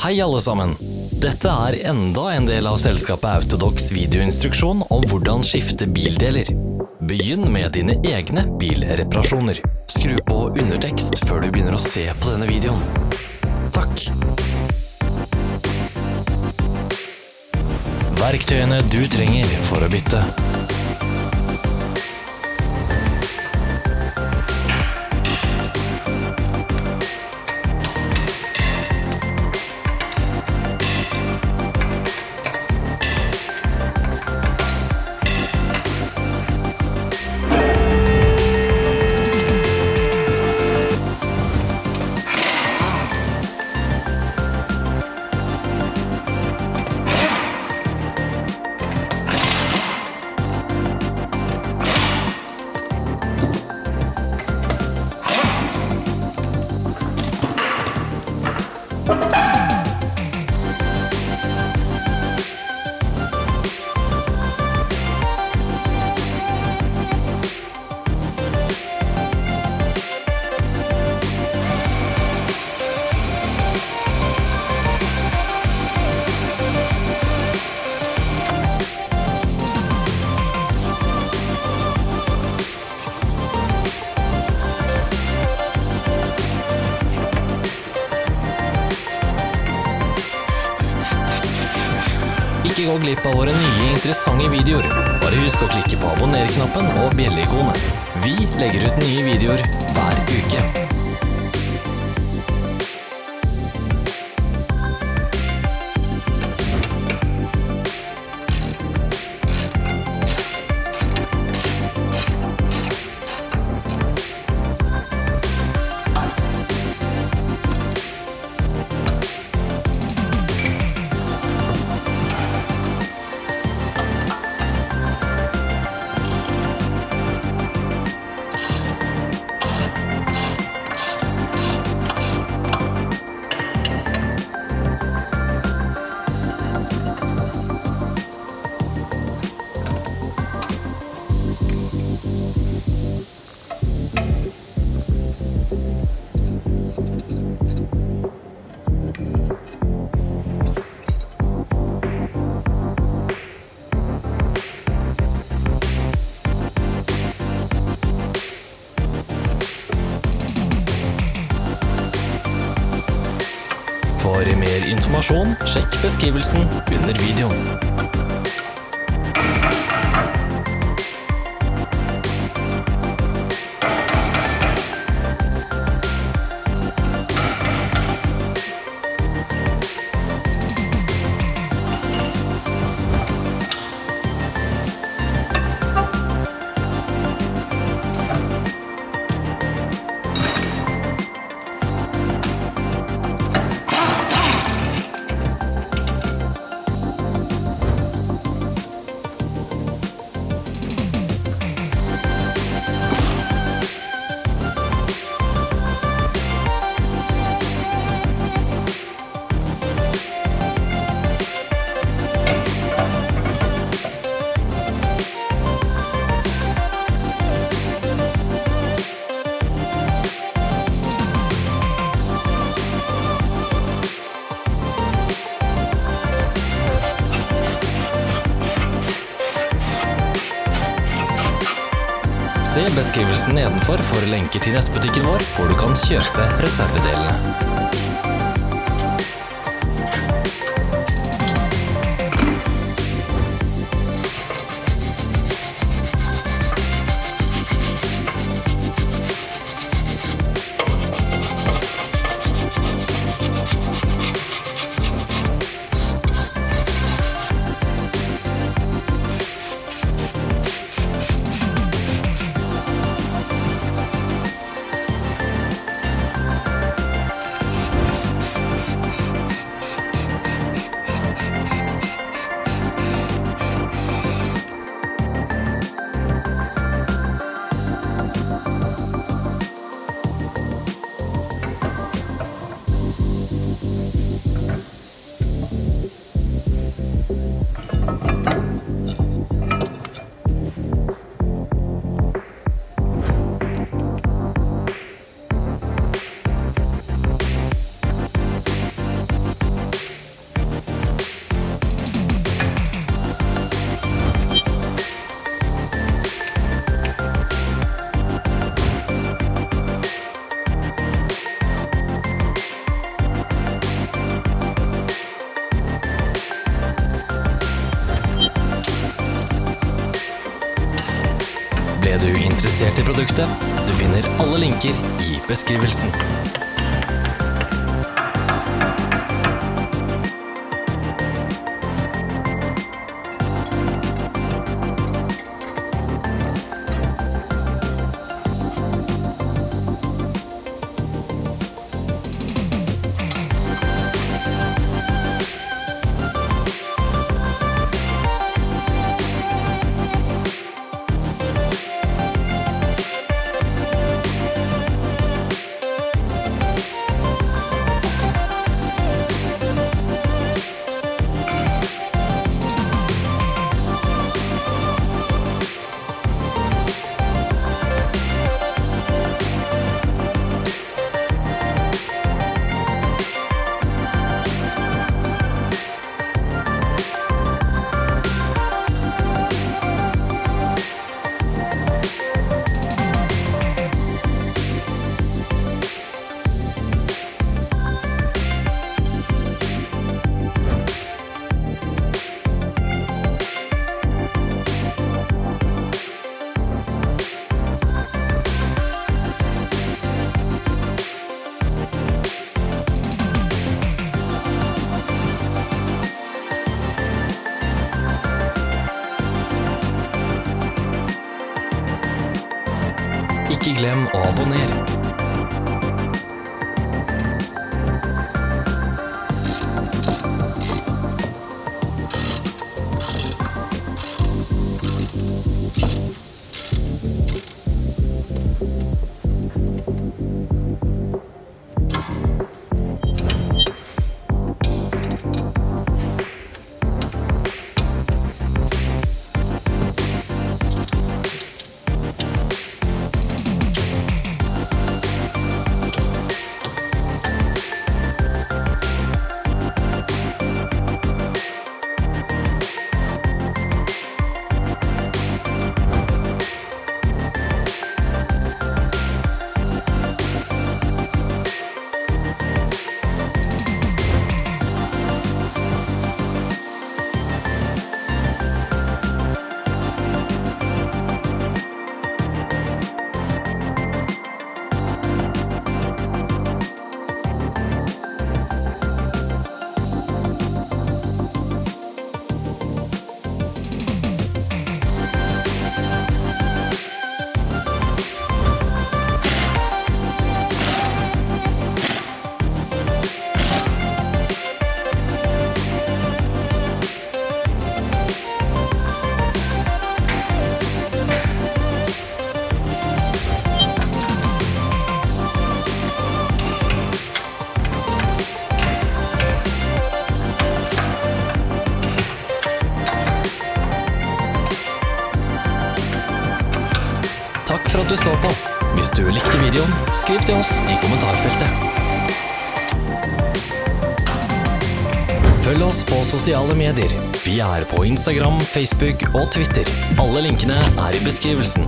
Hei alle sammen! Dette er enda en del av selskapet Autodox videoinstruksjon om hvordan skifte bildeler. Begynn med dine egne bilreparasjoner. Skru på undertekst før du begynner å se på denne videoen. Takk! Verktøyene du trenger for å bytte. Gå glipp av våre nye interessante videoer. Bare husk å klikke på abonner-knappen og bjelleikonet. Vi legger ut nye videoer hver uke. Informasjon, sjekk beskrivelsen under videoen. Se beskrivelsen nedenfor for lenker til nettbutikken vår, hvor du kan kjøpe reservedelene. Bye. Er du interessert i produktet? Du finner alle linker i beskrivelsen. Ikke glem å abonnere. Du så på. Hvis du likte videoen, skriv til oss i kommentarfeltet. Følg oss på sosiale medier. Vi er på Instagram, Facebook og Twitter. Alle linkene er i beskrivelsen.